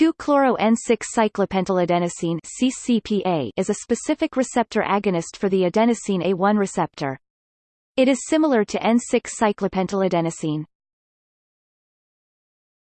2-chloro-N6-cyclopentyladenosine (CCPA) is a specific receptor agonist for the adenosine A1 receptor. It is similar to N6-cyclopentyladenosine.